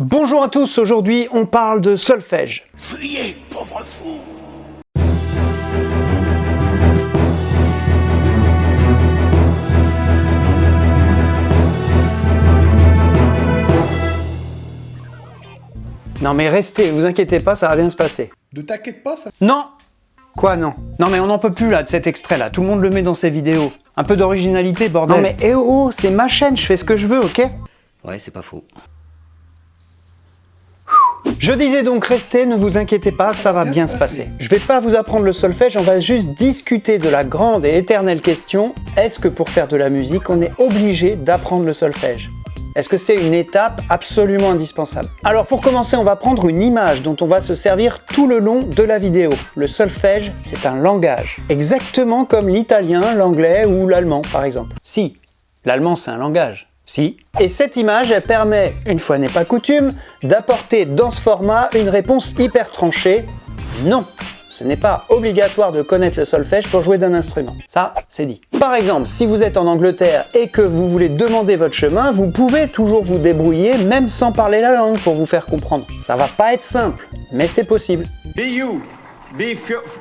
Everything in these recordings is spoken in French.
Bonjour à tous, aujourd'hui on parle de solfège. Fuyez, pauvre fou Non mais restez, vous inquiétez pas, ça va bien se passer. Ne t'inquiète pas, ça... Non Quoi non? Non mais on n'en peut plus là de cet extrait là, tout le monde le met dans ses vidéos. Un peu d'originalité bordel. Non mais eh oh, oh, c'est ma chaîne, je fais ce que je veux, ok? Ouais, c'est pas faux. Je disais donc restez, ne vous inquiétez pas, ça va bien se passer. Je vais pas vous apprendre le solfège, on va juste discuter de la grande et éternelle question, est-ce que pour faire de la musique, on est obligé d'apprendre le solfège? Est-ce que c'est une étape absolument indispensable? Alors pour commencer, on va prendre une image dont on va se servir tout le long de la vidéo. Le solfège, c'est un langage. Exactement comme l'italien, l'anglais ou l'allemand par exemple. Si, l'allemand c'est un langage. Si. Et cette image, elle permet, une fois n'est pas coutume, d'apporter dans ce format une réponse hyper tranchée. Non ce n'est pas obligatoire de connaître le solfège pour jouer d'un instrument. Ça, c'est dit. Par exemple, si vous êtes en Angleterre et que vous voulez demander votre chemin, vous pouvez toujours vous débrouiller même sans parler la langue pour vous faire comprendre. Ça va pas être simple, mais c'est possible. Be you. Be,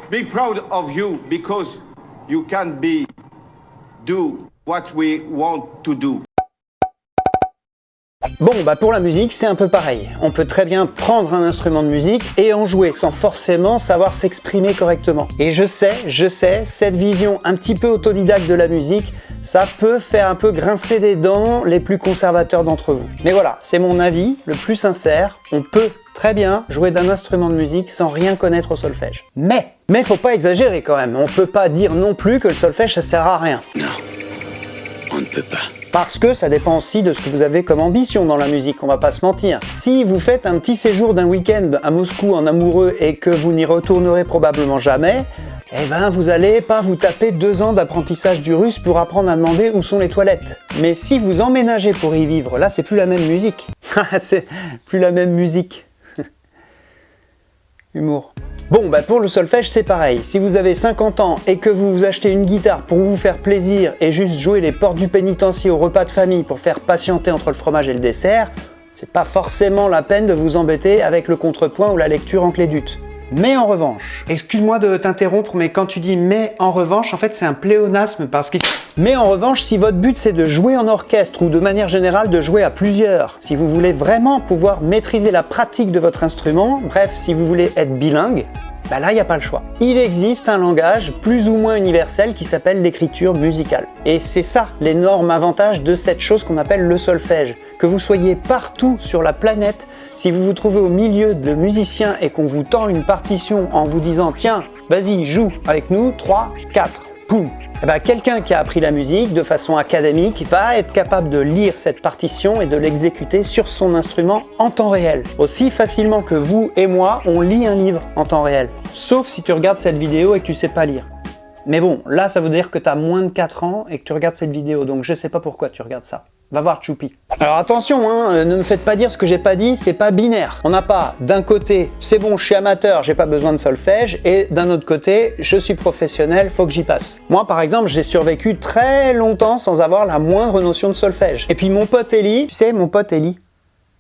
be proud of you because you can be do what we want to do. Bon, bah pour la musique, c'est un peu pareil. On peut très bien prendre un instrument de musique et en jouer sans forcément savoir s'exprimer correctement. Et je sais, je sais, cette vision un petit peu autodidacte de la musique, ça peut faire un peu grincer des dents les plus conservateurs d'entre vous. Mais voilà, c'est mon avis, le plus sincère, on peut très bien jouer d'un instrument de musique sans rien connaître au solfège. Mais, mais faut pas exagérer quand même, on peut pas dire non plus que le solfège ça sert à rien. Non, on ne peut pas. Parce que ça dépend aussi de ce que vous avez comme ambition dans la musique, on va pas se mentir. Si vous faites un petit séjour d'un week-end à Moscou en amoureux et que vous n'y retournerez probablement jamais, eh ben vous allez pas vous taper deux ans d'apprentissage du russe pour apprendre à demander où sont les toilettes. Mais si vous emménagez pour y vivre, là c'est plus la même musique. c'est plus la même musique. Humour. Bon, bah pour le solfège, c'est pareil. Si vous avez 50 ans et que vous vous achetez une guitare pour vous faire plaisir et juste jouer les portes du pénitencier au repas de famille pour faire patienter entre le fromage et le dessert, c'est pas forcément la peine de vous embêter avec le contrepoint ou la lecture en clé d'ut. Mais en revanche, excuse-moi de t'interrompre, mais quand tu dis « mais en revanche », en fait c'est un pléonasme parce que... Mais en revanche, si votre but c'est de jouer en orchestre ou de manière générale de jouer à plusieurs, si vous voulez vraiment pouvoir maîtriser la pratique de votre instrument, bref, si vous voulez être bilingue, bah là, il n'y a pas le choix. Il existe un langage plus ou moins universel qui s'appelle l'écriture musicale. Et c'est ça l'énorme avantage de cette chose qu'on appelle le solfège. Que vous soyez partout sur la planète, si vous vous trouvez au milieu de musiciens et qu'on vous tend une partition en vous disant « Tiens, vas-y, joue avec nous, 3, 4, poum !» Eh ben, quelqu'un qui a appris la musique de façon académique va être capable de lire cette partition et de l'exécuter sur son instrument en temps réel. Aussi facilement que vous et moi, on lit un livre en temps réel. Sauf si tu regardes cette vidéo et que tu sais pas lire. Mais bon, là ça veut dire que tu as moins de 4 ans et que tu regardes cette vidéo, donc je sais pas pourquoi tu regardes ça. Va voir Choupi. Alors attention, hein, euh, ne me faites pas dire ce que j'ai pas dit, c'est pas binaire. On n'a pas d'un côté, c'est bon, je suis amateur, j'ai pas besoin de solfège, et d'un autre côté, je suis professionnel, faut que j'y passe. Moi par exemple, j'ai survécu très longtemps sans avoir la moindre notion de solfège. Et puis mon pote Eli, tu sais, mon pote Eli,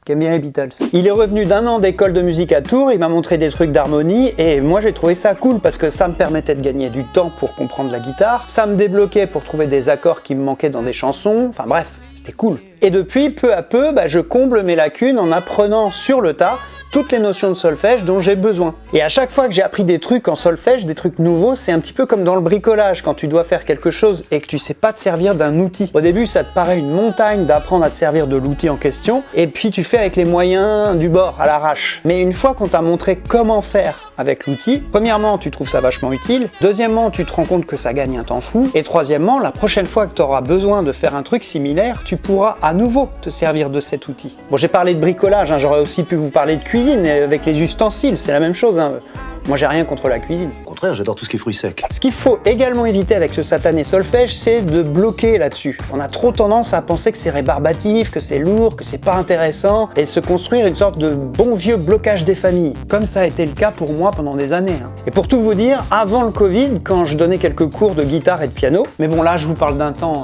qui aime bien les Beatles. Il est revenu d'un an d'école de musique à Tours, il m'a montré des trucs d'harmonie et moi j'ai trouvé ça cool parce que ça me permettait de gagner du temps pour comprendre la guitare, ça me débloquait pour trouver des accords qui me manquaient dans des chansons, enfin bref, cool. Et depuis, peu à peu, bah, je comble mes lacunes en apprenant sur le tas toutes les notions de solfège dont j'ai besoin. Et à chaque fois que j'ai appris des trucs en solfège, des trucs nouveaux, c'est un petit peu comme dans le bricolage, quand tu dois faire quelque chose et que tu sais pas te servir d'un outil. Au début, ça te paraît une montagne d'apprendre à te servir de l'outil en question, et puis tu fais avec les moyens du bord, à l'arrache. Mais une fois qu'on t'a montré comment faire avec l'outil. Premièrement, tu trouves ça vachement utile. Deuxièmement, tu te rends compte que ça gagne un temps fou. Et troisièmement, la prochaine fois que tu auras besoin de faire un truc similaire, tu pourras à nouveau te servir de cet outil. Bon, j'ai parlé de bricolage, hein. j'aurais aussi pu vous parler de cuisine avec les ustensiles, c'est la même chose. Hein. Moi, j'ai rien contre la cuisine. J'adore tout ce qui est fruits secs. Ce qu'il faut également éviter avec ce satané solfège, c'est de bloquer là-dessus. On a trop tendance à penser que c'est rébarbatif, que c'est lourd, que c'est pas intéressant, et se construire une sorte de bon vieux blocage des familles, comme ça a été le cas pour moi pendant des années. Hein. Et pour tout vous dire, avant le Covid, quand je donnais quelques cours de guitare et de piano, mais bon là, je vous parle d'un temps...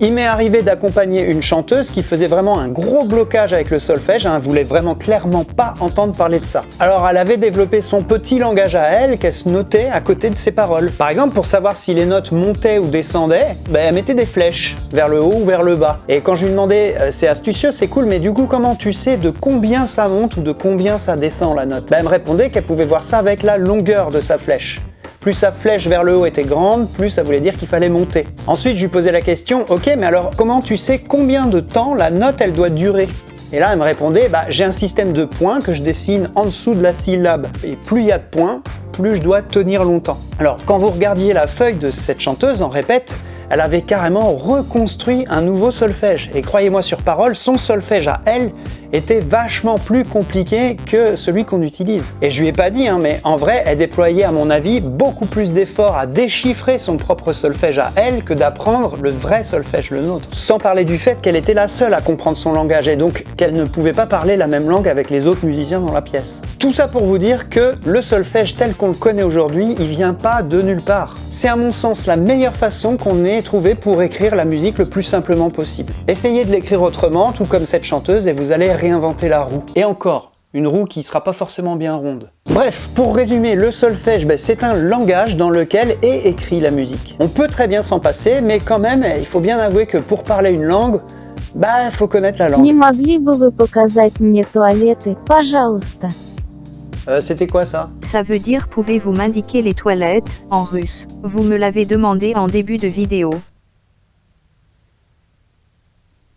Il m'est arrivé d'accompagner une chanteuse qui faisait vraiment un gros blocage avec le solfège, hein, elle voulait vraiment clairement pas entendre parler de ça. Alors elle avait développé son petit langage à elle qu'elle se notait à côté de ses paroles. Par exemple, pour savoir si les notes montaient ou descendaient, ben, elle mettait des flèches vers le haut ou vers le bas. Et quand je lui demandais, euh, c'est astucieux, c'est cool, mais du coup comment tu sais de combien ça monte ou de combien ça descend la note? Ben, Elle me répondait qu'elle pouvait voir ça avec la longueur de sa flèche. Plus sa flèche vers le haut était grande, plus ça voulait dire qu'il fallait monter. Ensuite, je lui posais la question, ok, mais alors comment tu sais combien de temps la note elle doit durer? Et là, elle me répondait, bah, j'ai un système de points que je dessine en dessous de la syllabe. Et plus il y a de points, plus je dois tenir longtemps. Alors, quand vous regardiez la feuille de cette chanteuse en répète, elle avait carrément reconstruit un nouveau solfège. Et croyez-moi sur parole, son solfège à elle était vachement plus compliqué que celui qu'on utilise. Et je lui ai pas dit, hein, mais en vrai, elle déployait à mon avis beaucoup plus d'efforts à déchiffrer son propre solfège à elle que d'apprendre le vrai solfège, le nôtre. Sans parler du fait qu'elle était la seule à comprendre son langage et donc qu'elle ne pouvait pas parler la même langue avec les autres musiciens dans la pièce. Tout ça pour vous dire que le solfège tel qu'on le connaît aujourd'hui, il vient pas de nulle part. C'est à mon sens la meilleure façon qu'on ait trouvé pour écrire la musique le plus simplement possible. Essayez de l'écrire autrement, tout comme cette chanteuse, et vous allez réinventer la roue. Et encore, une roue qui sera pas forcément bien ronde. Bref, pour résumer, le solfège, ben, c'est un langage dans lequel est écrit la musique. On peut très bien s'en passer, mais quand même, il faut bien avouer que pour parler une langue, bah, faut connaître la langue. Не могли бы вы показать мне туалеты, пожалуйста? Euh, C'était quoi ça Ça veut dire pouvez-vous m'indiquer les toilettes, en russe? Vous me l'avez demandé en début de vidéo.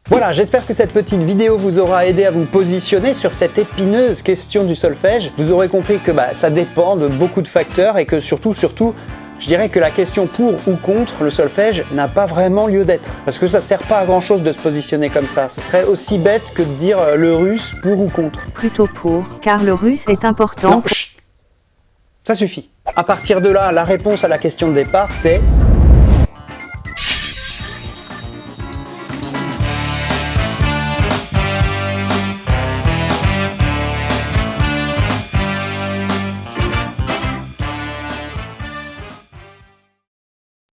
Voilà, j'espère que cette petite vidéo vous aura aidé à vous positionner sur cette épineuse question du solfège. Vous aurez compris que bah, ça dépend de beaucoup de facteurs et que surtout, surtout, je dirais que la question pour ou contre le solfège n'a pas vraiment lieu d'être. Parce que ça sert pas à grand chose de se positionner comme ça. Ce serait aussi bête que de dire euh, le russe pour ou contre. Plutôt pour, car le russe est important. Non, chut. Ça suffit. À partir de là, la réponse à la question de départ, c'est